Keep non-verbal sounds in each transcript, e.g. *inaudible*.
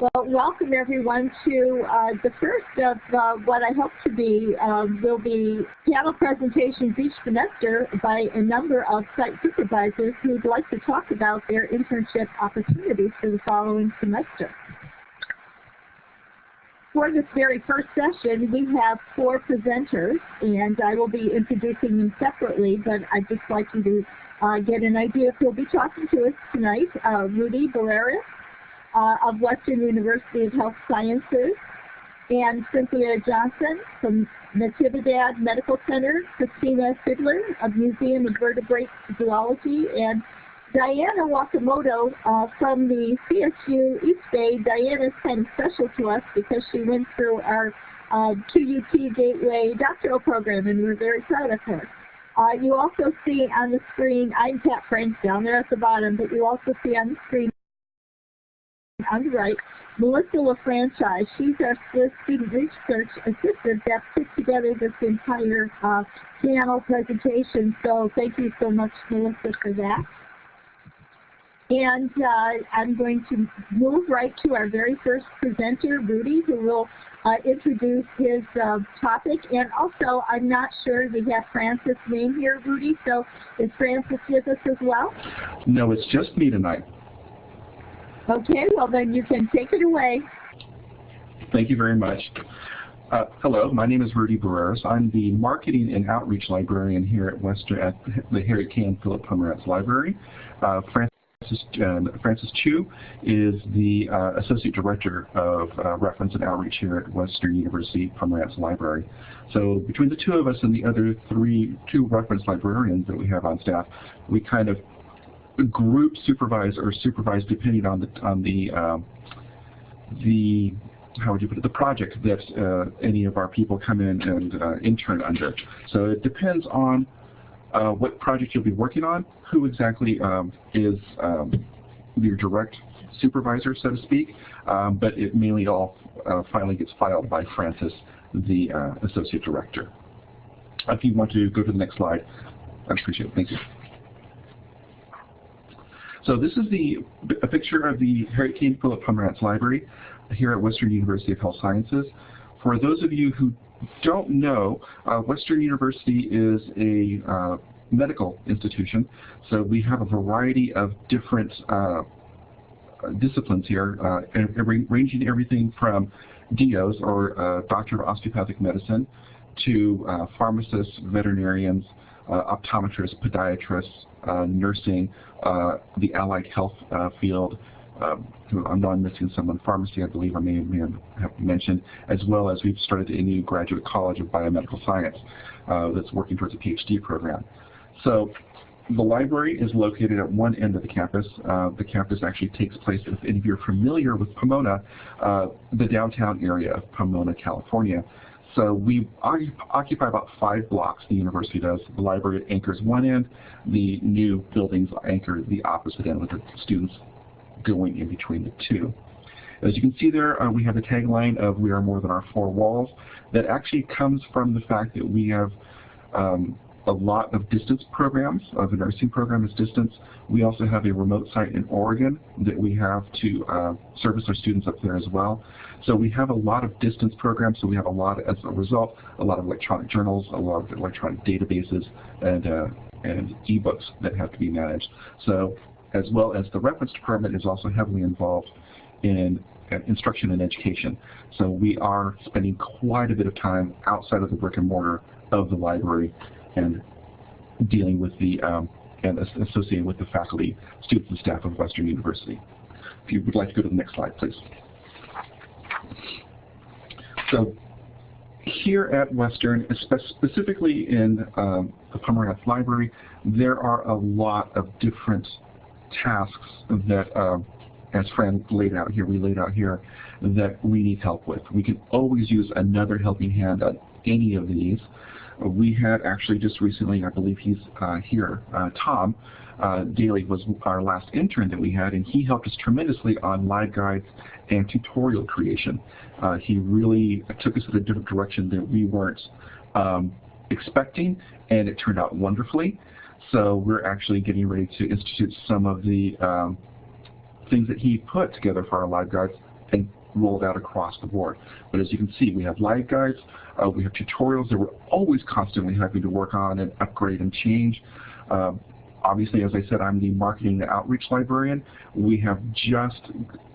Well, welcome everyone to uh, the first of uh, what I hope to be um, will be panel presentations each semester by a number of site supervisors who'd like to talk about their internship opportunities for the following semester. For this very first session, we have four presenters, and I will be introducing them separately, but I'd just like you to uh, get an idea who'll be talking to us tonight. Uh, Rudy Barreras uh, of Western University of Health Sciences, and Cynthia Johnson from Natividad Medical Center, Christina Fiedler of Museum of Vertebrate Zoology, and Diana Wakimoto uh, from the CSU East Bay. Diana's kind of special to us because she went through our uh, QUT Gateway doctoral program, and we're very proud of her. Uh, you also see on the screen, I'm Pat Frank down there at the bottom, but you also see on the screen on the right, Melissa LaFranchise. She's our student research assistant that put together this entire uh, panel presentation. So thank you so much, Melissa, for that. And uh, I'm going to move right to our very first presenter, Rudy, who will uh, introduce his uh, topic. And also, I'm not sure we have Francis' name here, Rudy, so is Francis with us as well? No, it's just me tonight. Okay, well then you can take it away. Thank you very much. Uh, hello, my name is Rudy Barreras. I'm the Marketing and Outreach Librarian here at Western at the Harry K. and Philip Pomerantz Library. Uh, Francis, uh, Francis Chu is the uh, Associate Director of uh, Reference and Outreach here at Western University Pomerantz Library. So between the two of us and the other three, two reference librarians that we have on staff, we kind of group supervise or supervise depending on the on the um, the how would you put it the project that uh, any of our people come in and uh, intern under. So it depends on uh, what project you'll be working on, who exactly um, is um, your direct supervisor, so to speak, um, but it mainly all uh, finally gets filed by Francis, the uh, associate director. If you want to go to the next slide, I appreciate it. Thank you. So this is the a picture of the Harriet K. Philip Pomerantz Library here at Western University of Health Sciences. For those of you who don't know, uh, Western University is a uh, medical institution, so we have a variety of different uh, disciplines here, uh, ranging everything from DOs, or uh, Doctor of Osteopathic Medicine, to uh, pharmacists, veterinarians, optometrists, podiatrists, uh, nursing, uh, the allied health uh, field, um, I'm missing someone, pharmacy I believe I may, may have mentioned, as well as we've started a new graduate college of biomedical science that's working towards a PhD program. So the library is located at one end of the campus. Uh, the campus actually takes place, if any of you are familiar with Pomona, uh, the downtown area of Pomona, California. So we occupy about five blocks, the university does. The library anchors one end, the new buildings anchor the opposite end with the students going in between the two. As you can see there, uh, we have the tagline of we are more than our four walls. That actually comes from the fact that we have um, a lot of distance programs. Uh, the nursing program is distance. We also have a remote site in Oregon that we have to uh, service our students up there as well. So we have a lot of distance programs, so we have a lot, as a result, a lot of electronic journals, a lot of electronic databases, and, uh, and e-books that have to be managed. So as well as the reference department is also heavily involved in uh, instruction and education. So we are spending quite a bit of time outside of the brick and mortar of the library and dealing with the um, and associated with the faculty, students, and staff of Western University. If you would like to go to the next slide, please. So here at Western, specifically in um, the Pomerantz Library, there are a lot of different tasks that, uh, as Fran laid out here, we laid out here, that we need help with. We can always use another helping hand on any of these. We had actually just recently, I believe he's uh, here, uh, Tom uh, Daly was our last intern that we had, and he helped us tremendously on LibGuides and tutorial creation. Uh, he really took us in a different direction that we weren't um, expecting, and it turned out wonderfully. So we're actually getting ready to institute some of the um, things that he put together for our LibGuides and rolled out across the board. But as you can see, we have LibGuides, uh, we have tutorials that we're always constantly having to work on and upgrade and change. Uh, obviously, as I said, I'm the marketing outreach librarian. We have just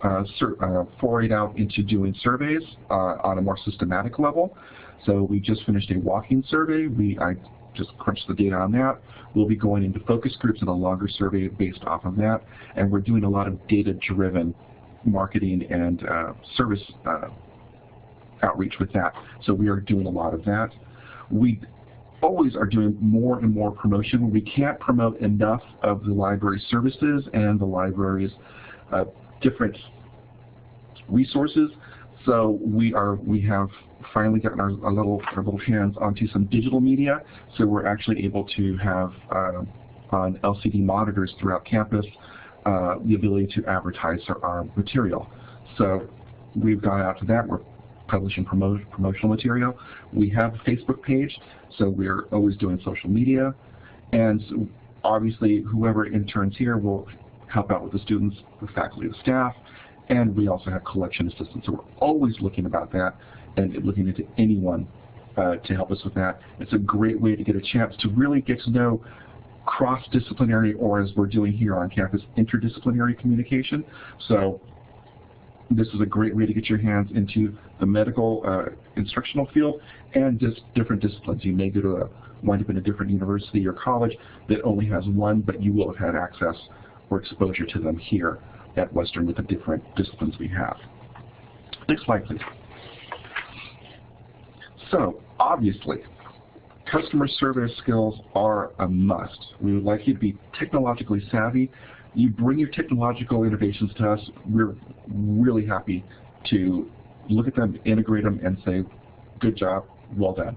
uh, uh, forayed out into doing surveys uh, on a more systematic level. So we just finished a walking survey. We I just crunched the data on that. We'll be going into focus groups and a longer survey based off of that. And we're doing a lot of data-driven marketing and uh, service uh, outreach with that. So we are doing a lot of that. We always are doing more and more promotion. We can't promote enough of the library services and the library's uh, different resources. So we are we have finally gotten our, our, little our little hands onto some digital media. So we're actually able to have uh, on LCD monitors throughout campus uh, the ability to advertise our, our, material. So we've gone out to that. We're publishing promo promotional material. We have a Facebook page, so we're always doing social media. And so obviously, whoever interns here will help out with the students, the faculty, the staff, and we also have collection assistants. So we're always looking about that and looking into anyone uh, to help us with that. It's a great way to get a chance to really get to know cross-disciplinary, or as we're doing here on campus, interdisciplinary communication. So this is a great way to get your hands into the medical uh, instructional field and just different disciplines. You may go to a, wind up in a different university or college that only has one, but you will have had access or exposure to them here at Western with the different disciplines we have. Next slide, please. So, obviously, customer service skills are a must. We would like you to be technologically savvy. You bring your technological innovations to us. We're really happy to look at them, integrate them, and say, good job, well done.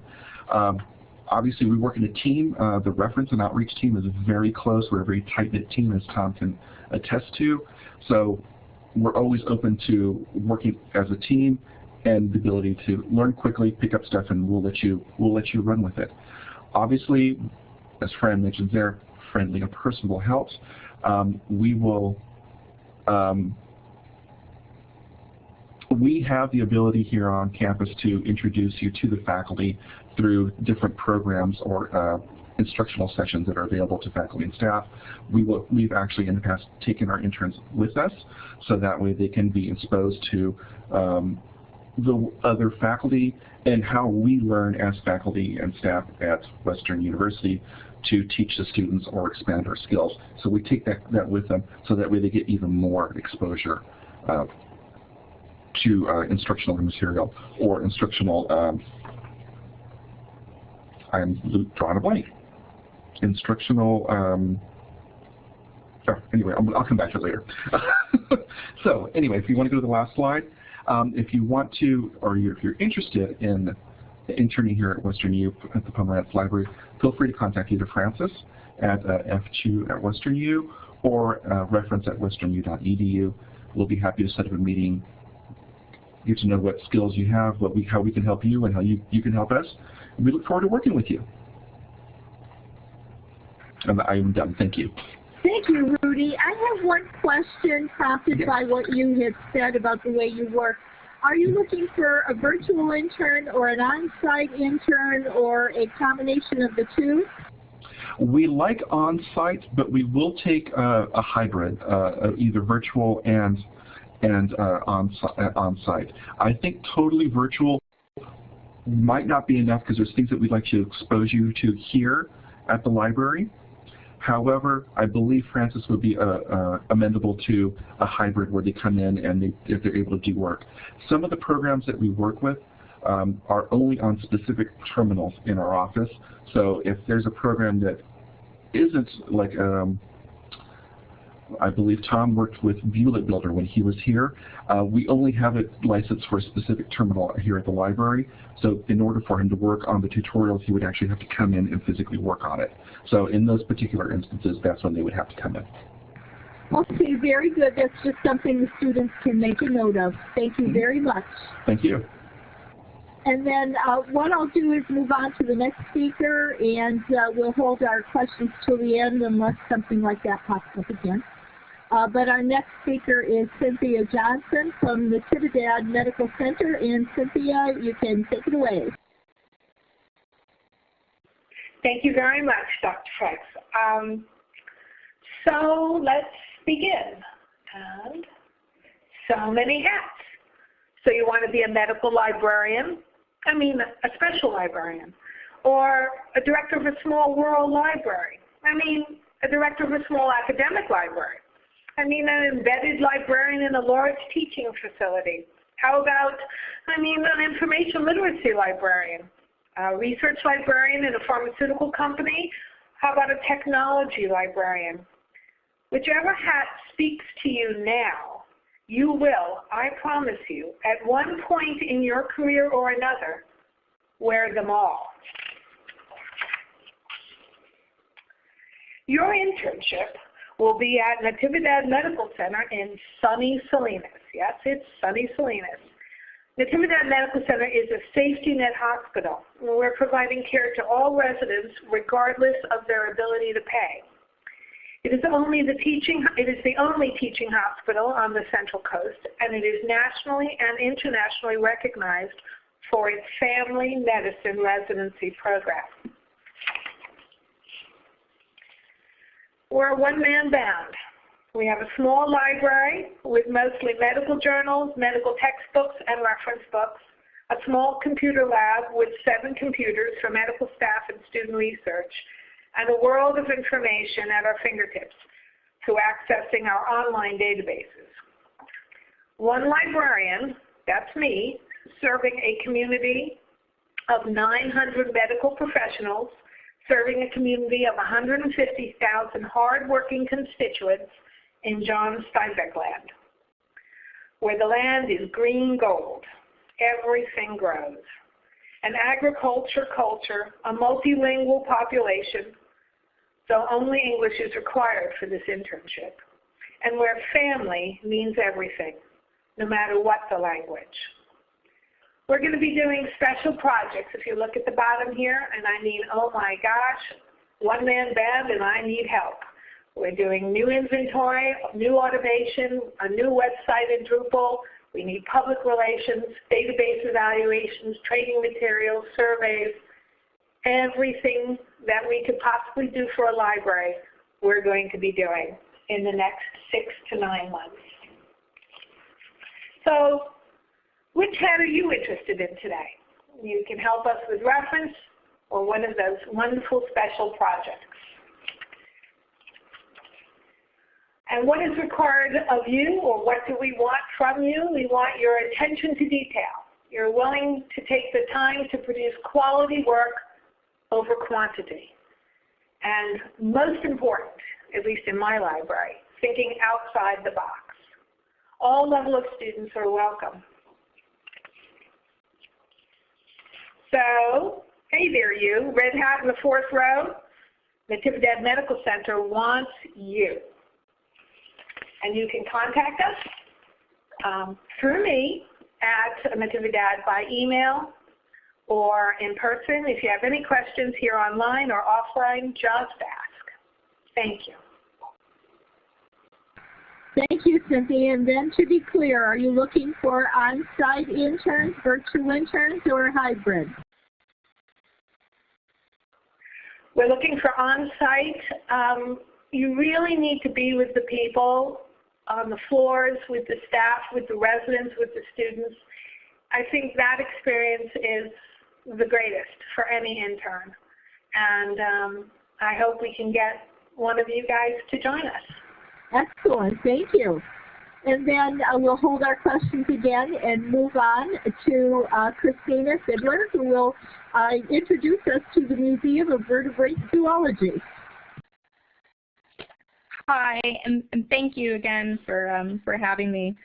Um, obviously, we work in a team. Uh, the reference and outreach team is very close. We're a very tight-knit team, as Tom can attest to. So we're always open to working as a team and the ability to learn quickly, pick up stuff, and we'll let you we'll let you run with it. Obviously, as Fran mentioned there, friendly and personable helps. Um, we will um, we have the ability here on campus to introduce you to the faculty through different programs or uh, instructional sessions that are available to faculty and staff. We will, we've actually in the past taken our interns with us so that way they can be exposed to um, the other faculty and how we learn as faculty and staff at Western University to teach the students or expand our skills. So we take that, that with them so that way they get even more exposure uh, to uh, instructional material or instructional, um, I'm drawing a blank, instructional, um, oh, anyway, I'll, I'll, come back to it later. *laughs* so anyway, if you want to go to the last slide, um, if you want to, or you're, if you're interested in interning here at Western U at the Pomerantz Library, feel free to contact either Francis at uh, F2 at Western U or uh, reference at westernu.edu. We'll be happy to set up a meeting, get to know what skills you have, what we, how we can help you, and how you, you can help us. And we look forward to working with you. And I'm done. Thank you. Thank you, Rudy. I have one question prompted yes. by what you had said about the way you work. Are you looking for a virtual intern or an on-site intern or a combination of the two? We like on-site, but we will take a, a hybrid, uh, either virtual and and uh, on uh, on-site. I think totally virtual might not be enough because there's things that we'd like to expose you to here at the library. However, I believe Francis would be uh, uh, amendable to a hybrid where they come in and they, if they're able to do work. Some of the programs that we work with um, are only on specific terminals in our office. So if there's a program that isn't like um, I believe Tom worked with Viewlet Builder when he was here. Uh, we only have it licensed for a specific terminal here at the library. So in order for him to work on the tutorials, he would actually have to come in and physically work on it. So in those particular instances, that's when they would have to come in. Okay, very good. That's just something the students can make a note of. Thank you very much. Thank you. And then uh, what I'll do is move on to the next speaker, and uh, we'll hold our questions till the end unless something like that pops up again. Uh, but our next speaker is Cynthia Johnson from the Natividad Medical Center. And Cynthia, you can take it away. Thank you very much, Dr. Franks. Um, so let's begin. And so many hats. So you want to be a medical librarian, I mean a special librarian, or a director of a small rural library. I mean a director of a small academic library. I mean an embedded librarian in a large teaching facility. How about, I mean an information literacy librarian, a research librarian in a pharmaceutical company. How about a technology librarian? Whichever hat speaks to you now, you will, I promise you, at one point in your career or another, wear them all. Your internship will be at Natividad Medical Center in sunny Salinas. Yes, it's sunny Salinas. Natividad Medical Center is a safety net hospital. We're providing care to all residents regardless of their ability to pay. It is only the teaching it is the only teaching hospital on the Central Coast and it is nationally and internationally recognized for its family medicine residency program. We're a one-man band. We have a small library with mostly medical journals, medical textbooks, and reference books, a small computer lab with seven computers for medical staff and student research, and a world of information at our fingertips through accessing our online databases. One librarian, that's me, serving a community of 900 medical professionals, serving a community of 150,000 hardworking constituents in John Steinbeck land, where the land is green gold. Everything grows. An agriculture culture, a multilingual population, so only English is required for this internship, and where family means everything, no matter what the language. We're going to be doing special projects. If you look at the bottom here, and I mean, oh my gosh, one-man band and I need help. We're doing new inventory, new automation, a new website in Drupal. We need public relations, database evaluations, training materials, surveys, everything that we could possibly do for a library we're going to be doing in the next six to nine months. So which hat are you interested in today? You can help us with reference or one of those wonderful special projects. And what is required of you, or what do we want from you? We want your attention to detail. You're willing to take the time to produce quality work over quantity. And most important, at least in my library, thinking outside the box. All level of students are welcome. So, hey there you, red hat in the fourth row. Natividad Medical Center wants you and you can contact us um, through me at Natividad by email or in person. If you have any questions here online or offline, just ask. Thank you. Thank you, Cynthia. And then to be clear, are you looking for on-site interns, virtual interns, or hybrid? We're looking for on-site. Um, you really need to be with the people on the floors, with the staff, with the residents, with the students. I think that experience is the greatest for any intern. And um, I hope we can get one of you guys to join us. Excellent. Thank you. And then uh, we'll hold our questions again and move on to uh, Christina Fiedler, who will uh, introduce us to the Museum of Vertebrate Zoology. Hi, and, and thank you again for, um, for having me.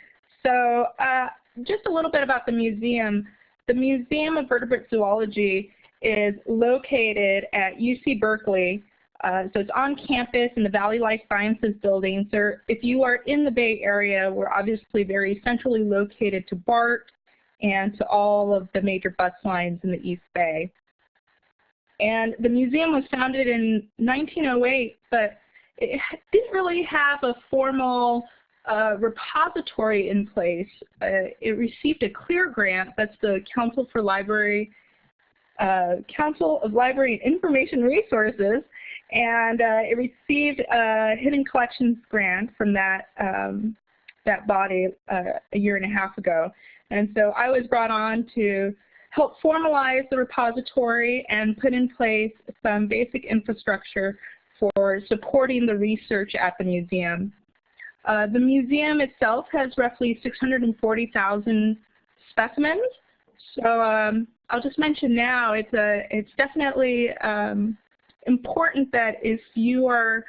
So uh, just a little bit about the museum. The Museum of Vertebrate Zoology is located at UC Berkeley. Uh, so it's on campus in the Valley Life Sciences building. So if you are in the Bay Area, we're obviously very centrally located to BART and to all of the major bus lines in the East Bay. And the museum was founded in 1908, but it didn't really have a formal uh, repository in place. Uh, it received a CLIR grant, that's the Council for Library, uh, Council of Library and Information Resources, and uh, it received a Hidden Collections grant from that, um, that body uh, a year and a half ago. And so I was brought on to help formalize the repository and put in place some basic infrastructure for supporting the research at the museum. Uh, the museum itself has roughly 640,000 specimens. So um, I'll just mention now, it's, a, it's definitely um, important that if you are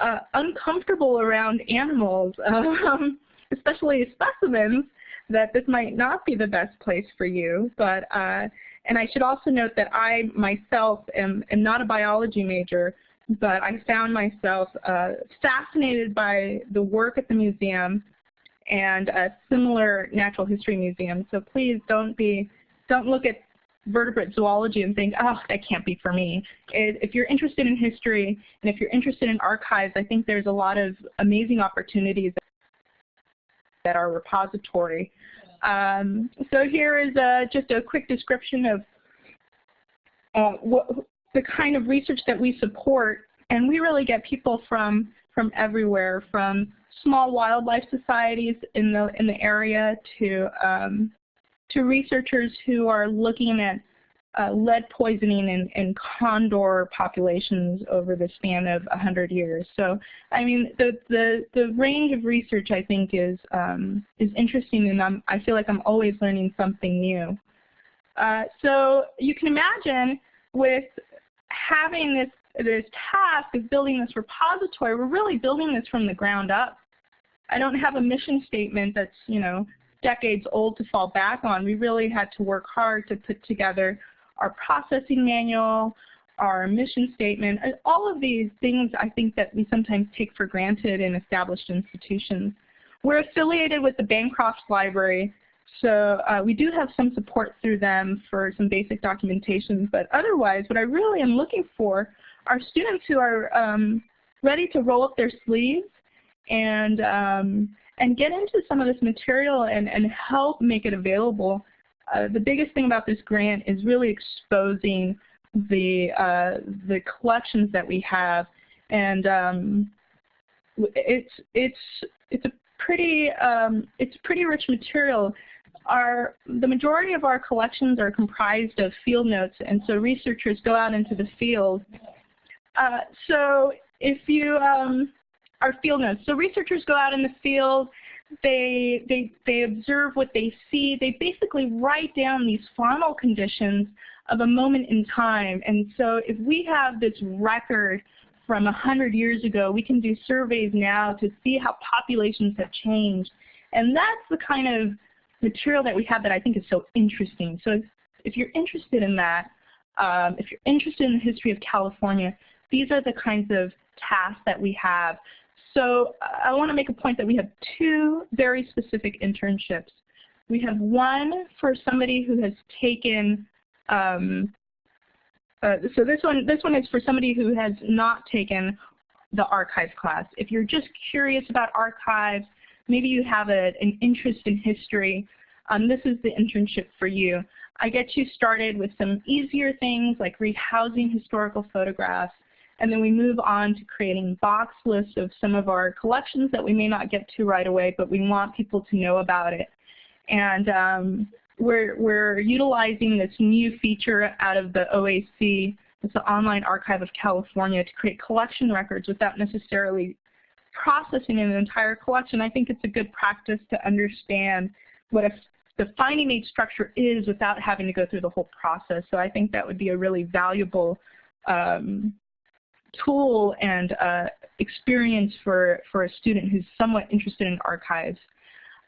uh, uncomfortable around animals, *laughs* um, especially specimens, that this might not be the best place for you. But uh, and I should also note that I myself am, am not a biology major, but I found myself uh, fascinated by the work at the museum and a similar natural history museum. So please don't be don't look at vertebrate zoology and think, oh, that can't be for me. If you're interested in history and if you're interested in archives, I think there's a lot of amazing opportunities at our repository. Um, so here is a, just a quick description of uh, what, the kind of research that we support. And we really get people from, from everywhere, from small wildlife societies in the, in the area to, um, to researchers who are looking at uh, lead poisoning in, in condor populations over the span of 100 years. So, I mean, the, the, the range of research I think is, um, is interesting and I'm, I feel like I'm always learning something new. Uh, so you can imagine with having this, this task of building this repository, we're really building this from the ground up. I don't have a mission statement that's, you know, decades old to fall back on. We really had to work hard to put together our processing manual, our mission statement, all of these things I think that we sometimes take for granted in established institutions. We're affiliated with the Bancroft Library, so uh, we do have some support through them for some basic documentation, but otherwise what I really am looking for are students who are um, ready to roll up their sleeves and, um, and get into some of this material and, and help make it available uh, the biggest thing about this grant is really exposing the uh, the collections that we have, and um, it's it's it's a pretty um, it's pretty rich material. Our the majority of our collections are comprised of field notes, and so researchers go out into the field. Uh, so if you um, are field notes, so researchers go out in the field they, they, they observe what they see. They basically write down these faunal conditions of a moment in time. And so if we have this record from 100 years ago, we can do surveys now to see how populations have changed. And that's the kind of material that we have that I think is so interesting. So if, if you're interested in that, um, if you're interested in the history of California, these are the kinds of tasks that we have so I want to make a point that we have two very specific internships. We have one for somebody who has taken, um, uh, so this one, this one is for somebody who has not taken the archives class. If you're just curious about archives, maybe you have a, an interest in history, um, this is the internship for you. I get you started with some easier things like rehousing historical photographs, and then we move on to creating box lists of some of our collections that we may not get to right away, but we want people to know about it. And um, we're, we're utilizing this new feature out of the OAC, it's the Online Archive of California, to create collection records without necessarily processing an entire collection. I think it's a good practice to understand what a the finding aid structure is without having to go through the whole process. So I think that would be a really valuable um, tool and uh, experience for, for a student who's somewhat interested in archives.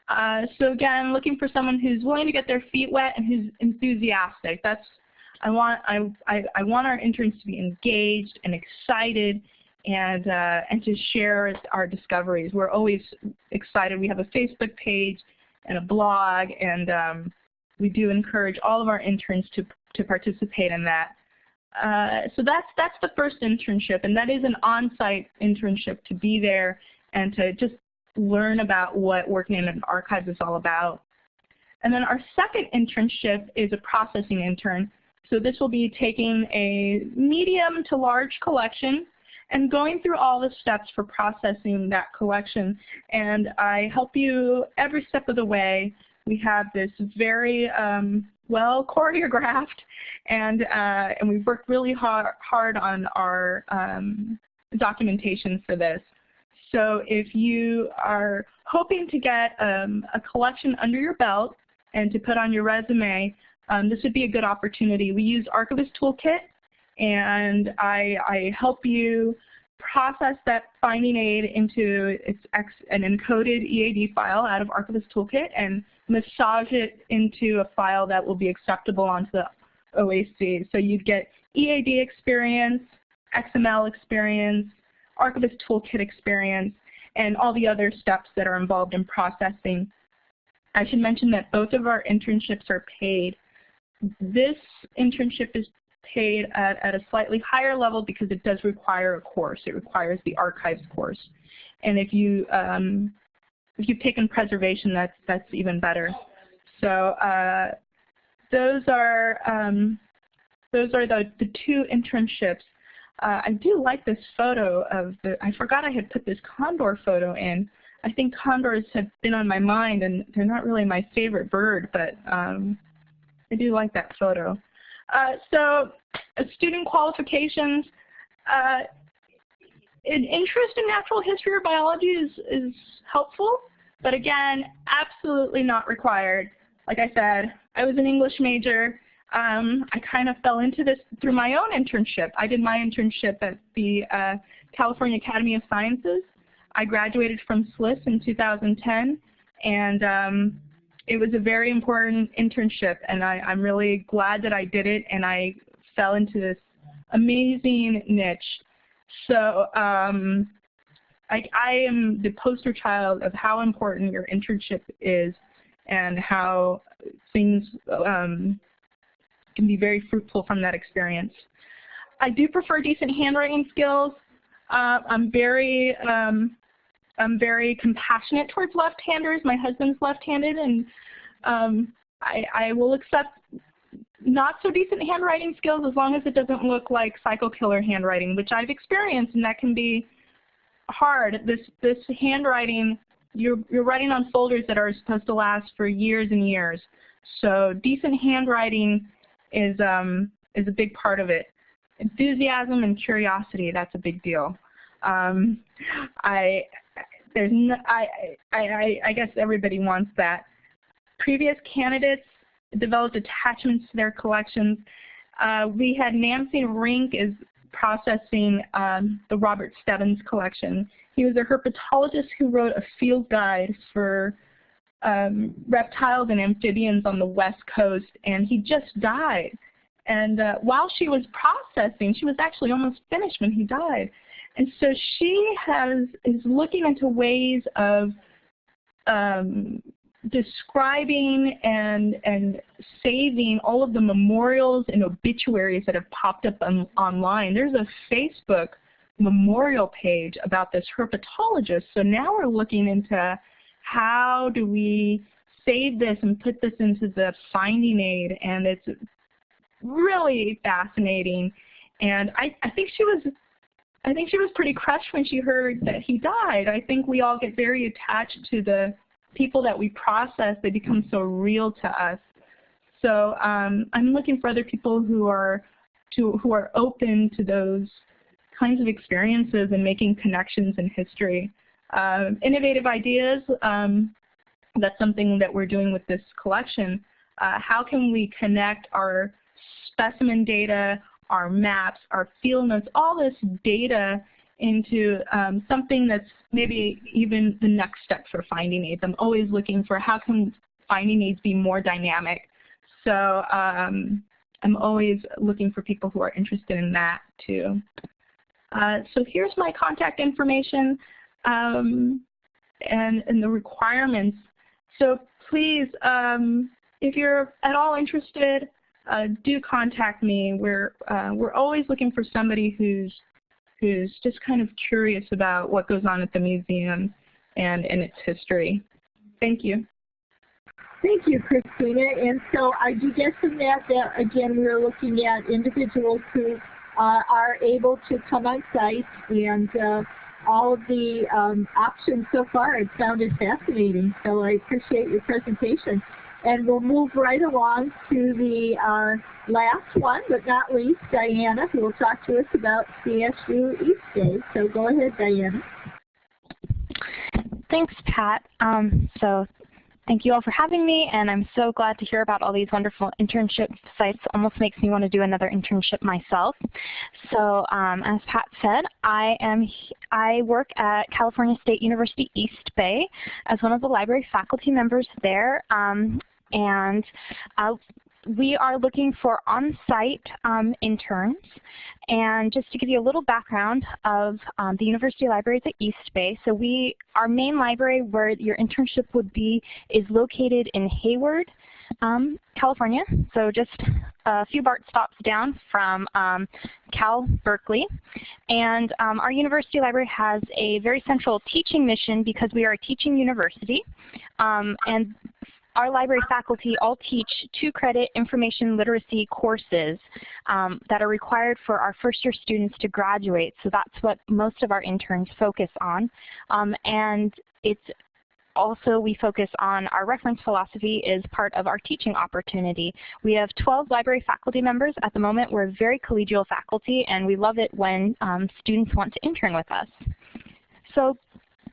Uh, so again, looking for someone who's willing to get their feet wet and who's enthusiastic. That's I want I, I, I want our interns to be engaged and excited and uh, and to share our discoveries. We're always excited. We have a Facebook page and a blog, and um, we do encourage all of our interns to to participate in that. Uh, so that's that's the first internship, and that is an on-site internship to be there and to just learn about what working in an archive is all about. And then our second internship is a processing intern. So this will be taking a medium to large collection and going through all the steps for processing that collection. And I help you every step of the way. We have this very um, well choreographed and, uh, and we've worked really hard, hard on our um, documentation for this. So if you are hoping to get um, a collection under your belt and to put on your resume, um, this would be a good opportunity. We use Archivist Toolkit, and I, I help you process that finding aid into its an encoded EAD file out of Archivist Toolkit and massage it into a file that will be acceptable onto the OAC. So you'd get EAD experience, XML experience, Archivist Toolkit experience, and all the other steps that are involved in processing. I should mention that both of our internships are paid. This internship is paid at, at a slightly higher level because it does require a course. It requires the archives course. And if you um, if you've taken preservation, that's that's even better. So uh, those are um, those are the, the two internships. Uh, I do like this photo of the, I forgot I had put this condor photo in. I think condors have been on my mind and they're not really my favorite bird, but um, I do like that photo. Uh, so uh, student qualifications, uh, an interest in natural history or biology is, is helpful, but again, absolutely not required. Like I said, I was an English major. Um, I kind of fell into this through my own internship. I did my internship at the uh, California Academy of Sciences. I graduated from SLIS in 2010, and um, it was a very important internship, and I, I'm really glad that I did it, and I fell into this amazing niche. So um, I, I am the poster child of how important your internship is and how things um, can be very fruitful from that experience. I do prefer decent handwriting skills. Uh, I'm very um, I'm very compassionate towards left-handers. My husband's left-handed, and um, I, I will accept not so decent handwriting skills as long as it doesn't look like psycho killer handwriting, which I've experienced, and that can be hard. This this handwriting, you're you're writing on folders that are supposed to last for years and years. So decent handwriting is um, is a big part of it. Enthusiasm and curiosity, that's a big deal. Um, I there's no, I, I, I guess everybody wants that. Previous candidates developed attachments to their collections. Uh, we had Nancy Rink is processing um, the Robert Stebbins collection. He was a herpetologist who wrote a field guide for um, reptiles and amphibians on the west coast, and he just died. And uh, while she was processing, she was actually almost finished when he died. And so she has is looking into ways of um, describing and and saving all of the memorials and obituaries that have popped up on, online. There's a Facebook memorial page about this herpetologist. So now we're looking into how do we save this and put this into the finding aid and it's really fascinating. And I, I think she was I think she was pretty crushed when she heard that he died. I think we all get very attached to the people that we process. They become so real to us. So um, I'm looking for other people who are to, who are open to those kinds of experiences and making connections in history. Uh, innovative ideas, um, that's something that we're doing with this collection. Uh, how can we connect our specimen data, our maps, our field notes, all this data into um, something that's maybe even the next step for finding aids. I'm always looking for how can finding aids be more dynamic. So um, I'm always looking for people who are interested in that too. Uh, so here's my contact information um, and, and the requirements. So please, um, if you're at all interested, uh, do contact me. We're, uh, we're always looking for somebody who's, who's just kind of curious about what goes on at the museum and, in its history. Thank you. Thank you, Christina. And so I do get from that that, again, we're looking at individuals who uh, are able to come on site and uh, all of the um, options so far it sounded fascinating. So I appreciate your presentation. And we'll move right along to the uh, last one, but not least, Diana, who will talk to us about CSU East Bay. So go ahead, Diana. Thanks, Pat. Um, so Thank you all for having me, and I'm so glad to hear about all these wonderful internship sites. Almost makes me want to do another internship myself. So um, as Pat said, I am I work at California State University East Bay as one of the library faculty members there. Um, and uh, we are looking for on-site um, interns. And just to give you a little background of um, the University Libraries at East Bay, so we, our main library where your internship would be is located in Hayward, um, California, so just a few BART stops down from um, Cal Berkeley. And um, our university library has a very central teaching mission because we are a teaching university. Um, and our library faculty all teach two-credit information literacy courses um, that are required for our first-year students to graduate. So that's what most of our interns focus on. Um, and it's also we focus on our reference philosophy is part of our teaching opportunity. We have 12 library faculty members at the moment. We're very collegial faculty and we love it when um, students want to intern with us. So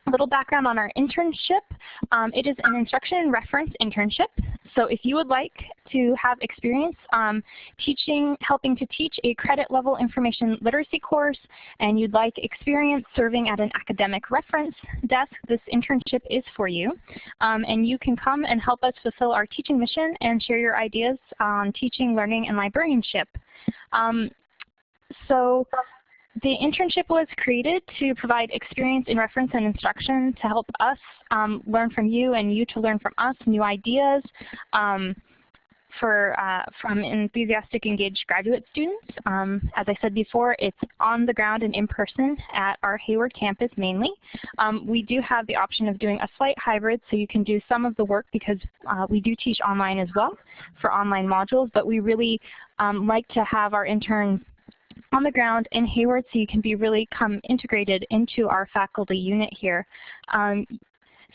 a little background on our internship. Um, it is an instruction and reference internship. So if you would like to have experience um, teaching, helping to teach a credit level information literacy course, and you'd like experience serving at an academic reference desk, this internship is for you. Um, and you can come and help us fulfill our teaching mission and share your ideas on teaching, learning, and librarianship. Um, so the internship was created to provide experience in reference and instruction to help us um, learn from you and you to learn from us new ideas um, for uh, from enthusiastic engaged graduate students. Um, as I said before, it's on the ground and in person at our Hayward campus mainly. Um, we do have the option of doing a slight hybrid so you can do some of the work because uh, we do teach online as well for online modules, but we really um, like to have our interns on the ground in Hayward so you can be really come integrated into our faculty unit here. Um,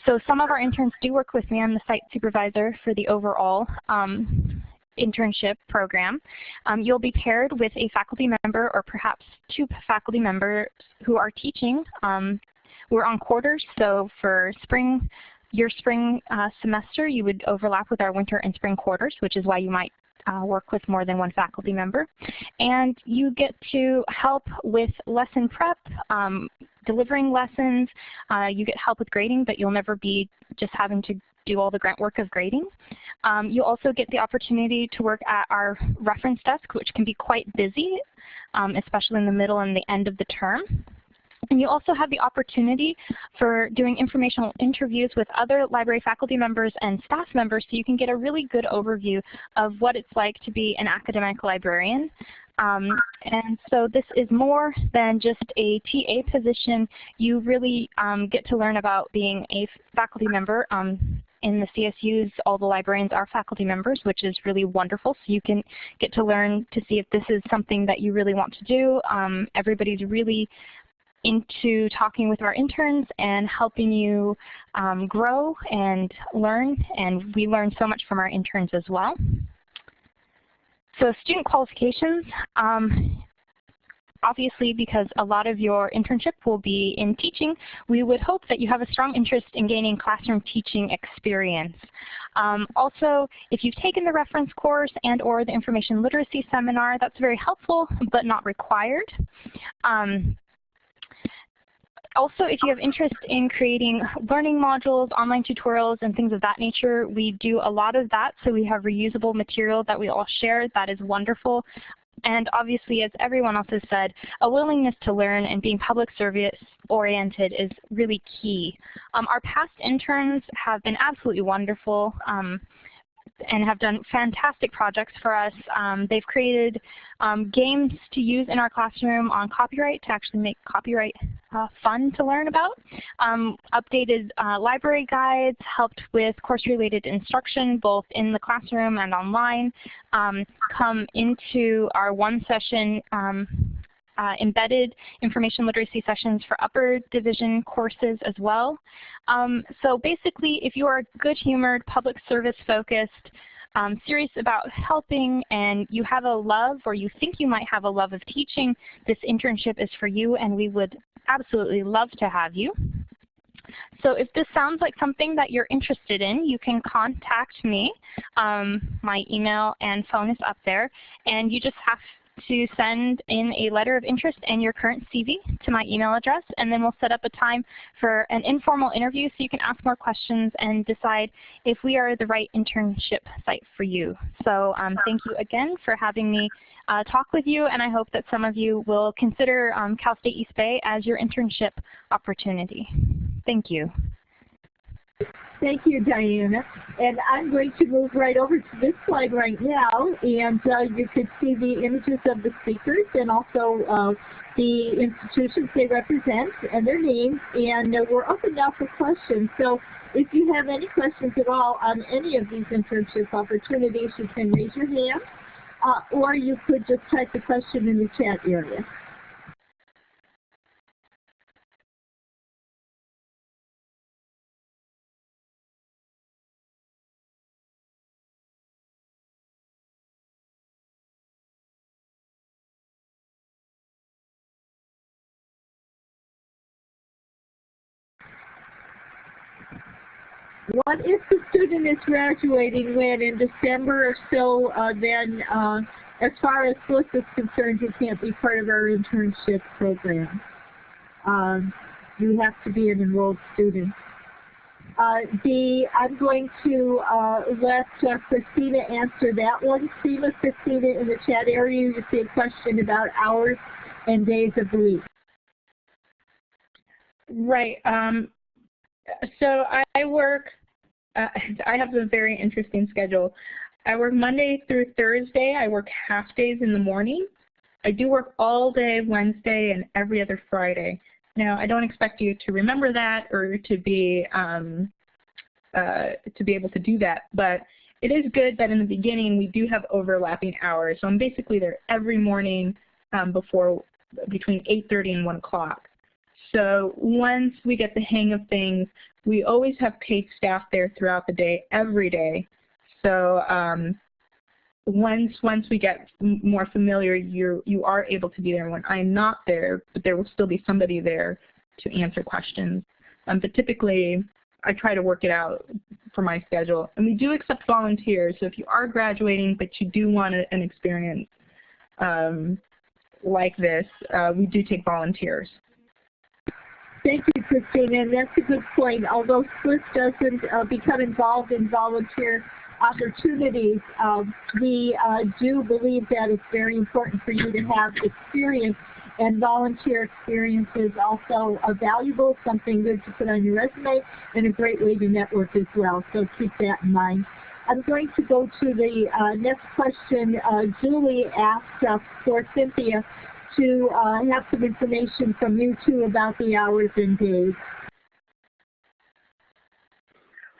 so some of our interns do work with me. I'm the site supervisor for the overall um, internship program. Um, you'll be paired with a faculty member or perhaps two faculty members who are teaching. Um, we're on quarters, so for spring, your spring uh, semester, you would overlap with our winter and spring quarters, which is why you might uh, work with more than one faculty member. And you get to help with lesson prep, um, delivering lessons. Uh, you get help with grading, but you'll never be just having to do all the grunt work of grading. Um, you also get the opportunity to work at our reference desk, which can be quite busy, um, especially in the middle and the end of the term. And you also have the opportunity for doing informational interviews with other library faculty members and staff members so you can get a really good overview of what it's like to be an academic librarian. Um, and so this is more than just a TA position. You really um, get to learn about being a faculty member. Um, in the CSUs, all the librarians are faculty members, which is really wonderful. So you can get to learn to see if this is something that you really want to do. Um, everybody's really into talking with our interns and helping you um, grow and learn. And we learn so much from our interns as well. So student qualifications, um, obviously because a lot of your internship will be in teaching, we would hope that you have a strong interest in gaining classroom teaching experience. Um, also, if you've taken the reference course and or the information literacy seminar, that's very helpful but not required. Um, also, if you have interest in creating learning modules, online tutorials, and things of that nature, we do a lot of that. So we have reusable material that we all share. That is wonderful. And obviously, as everyone else has said, a willingness to learn and being public service oriented is really key. Um, our past interns have been absolutely wonderful. Um, and have done fantastic projects for us. Um, they've created um, games to use in our classroom on copyright to actually make copyright uh, fun to learn about. Um, updated uh, library guides, helped with course-related instruction both in the classroom and online. Um, come into our one session um, uh, embedded information literacy sessions for upper division courses as well. Um, so basically, if you are good-humored, public service focused, um, serious about helping and you have a love or you think you might have a love of teaching, this internship is for you and we would absolutely love to have you. So if this sounds like something that you're interested in, you can contact me. Um, my email and phone is up there. And you just have to send in a letter of interest and your current CV to my email address, and then we'll set up a time for an informal interview so you can ask more questions and decide if we are the right internship site for you. So um, thank you again for having me uh, talk with you, and I hope that some of you will consider um, Cal State East Bay as your internship opportunity. Thank you. Thank you, Diana. And I'm going to move right over to this slide right now, and uh, you can see the images of the speakers and also uh, the institutions they represent and their names. And uh, we're open now for questions. So if you have any questions at all on any of these internship opportunities, you can raise your hand, uh, or you could just type the question in the chat area. What if the student is graduating when in December or so, uh, then uh, as far as SLIS is concerned, you can't be part of our internship program. Um, you have to be an enrolled student. Uh, the, I'm going to uh, let uh, Christina answer that one. See, Christina, in the chat area, you see a question about hours and days of the week. Right. Um, so I work, uh, I have a very interesting schedule. I work Monday through Thursday. I work half days in the morning. I do work all day Wednesday and every other Friday. Now, I don't expect you to remember that or to be um, uh, to be able to do that, but it is good that in the beginning we do have overlapping hours. So I'm basically there every morning um, before between 8.30 and 1 o'clock. So once we get the hang of things, we always have paid staff there throughout the day, every day. So um, once once we get more familiar, you you are able to be there when I'm not there, but there will still be somebody there to answer questions. Um, but typically, I try to work it out for my schedule. And we do accept volunteers, so if you are graduating but you do want an experience um, like this, uh, we do take volunteers. Thank you, Christine, and that's a good point. Although SLIS doesn't uh, become involved in volunteer opportunities, um, we uh, do believe that it's very important for you to have experience and volunteer experience is also a valuable, something good to put on your resume, and a great way to network as well. So keep that in mind. I'm going to go to the uh, next question. Uh, Julie asked uh, for Cynthia to uh, have some information from you too about the hours and days.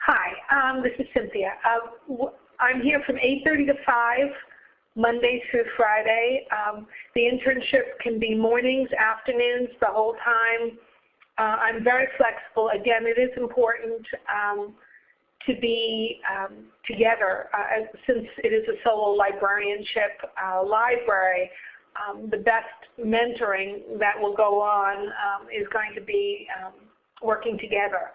Hi, um, this is Cynthia. Uh, I'm here from 8.30 to 5, Monday through Friday. Um, the internship can be mornings, afternoons, the whole time. Uh, I'm very flexible. Again, it is important um, to be um, together. Uh, since it is a solo librarianship uh, library, um, the best mentoring that will go on um, is going to be um, working together.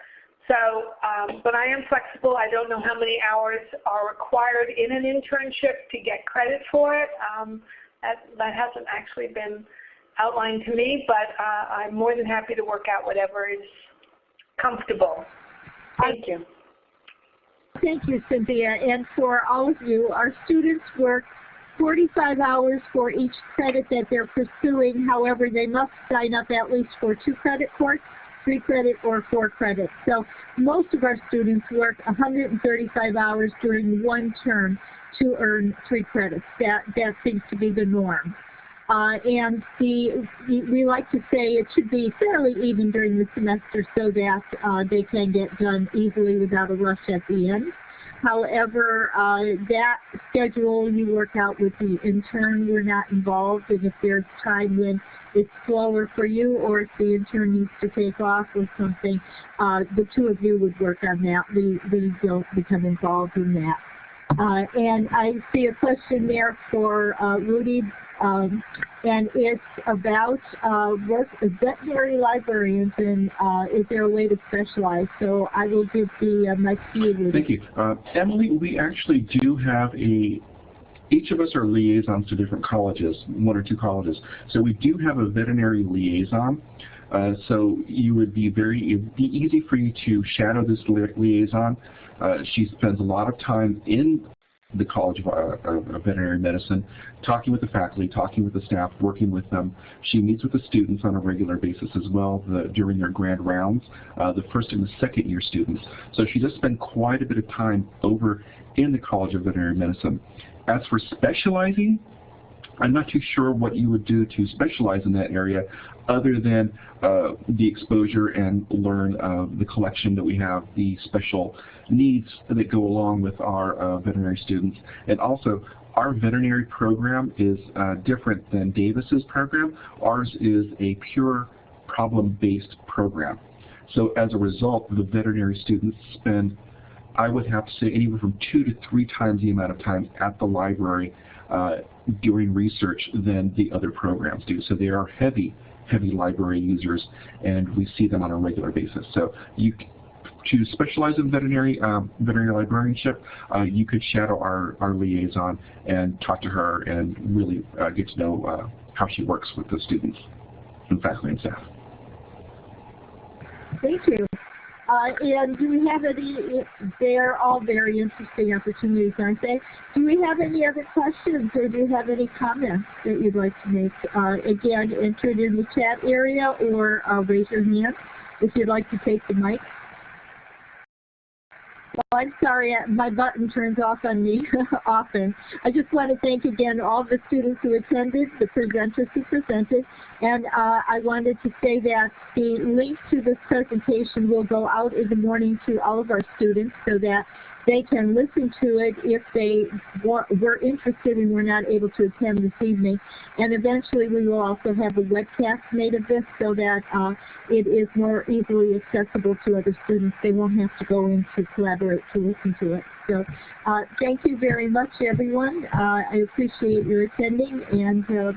So, um, but I am flexible. I don't know how many hours are required in an internship to get credit for it. Um, that, that hasn't actually been outlined to me, but uh, I'm more than happy to work out whatever is comfortable. Thank you. Thank you, Cynthia. And for all of you, our students work 45 hours for each credit that they're pursuing. However, they must sign up at least for two credit courses three credit or four credit. So most of our students work 135 hours during one term to earn three credits. That, that seems to be the norm. Uh, and the, we like to say it should be fairly even during the semester so that uh, they can get done easily without a rush at the end. However, uh, that schedule you work out with the intern. We're not involved, and if there's time when it's slower for you, or if the intern needs to take off or something, uh, the two of you would work on that. We we don't become involved in that. Uh, and I see a question there for uh, Rudy, um, and it's about uh, work veterinary librarians and uh, is there a way to specialize? So I will give the uh, to you, Thank you. Uh, Emily, we actually do have a each of us are liaisons to different colleges, one or two colleges. So we do have a veterinary liaison. Uh, so you would be very, it would be easy for you to shadow this li liaison. Uh, she spends a lot of time in the College of, uh, of, Veterinary Medicine, talking with the faculty, talking with the staff, working with them. She meets with the students on a regular basis as well the, during their grand rounds, uh, the first and the second year students. So she does spend quite a bit of time over in the College of Veterinary Medicine. As for specializing, I'm not too sure what you would do to specialize in that area other than uh, the exposure and learn uh, the collection that we have, the special needs that go along with our uh, veterinary students. And also, our veterinary program is uh, different than Davis's program. Ours is a pure problem-based program. So as a result, the veterinary students spend, I would have to say, anywhere from two to three times the amount of time at the library uh, doing research than the other programs do. So they are heavy, heavy library users, and we see them on a regular basis. So you, to specialize in veterinary um, veterinary librarianship, uh, you could shadow our, our liaison and talk to her and really uh, get to know uh, how she works with the students and faculty and staff. Thank you. Uh, and do we have any, they're all very interesting opportunities, aren't they? Do we have any other questions or do you have any comments that you'd like to make? Uh, again, enter it in the chat area or uh, raise your hand if you'd like to take the mic. Well, I'm sorry, uh, my button turns off on me *laughs* often. I just want to thank again all the students who attended, the presenters who presented, and uh, I wanted to say that the link to this presentation will go out in the morning to all of our students so that they can listen to it if they were interested and were not able to attend this evening. And eventually we will also have a webcast made of this so that uh, it is more easily accessible to other students. They won't have to go in to collaborate to listen to it. So uh, thank you very much, everyone. Uh, I appreciate your attending and uh,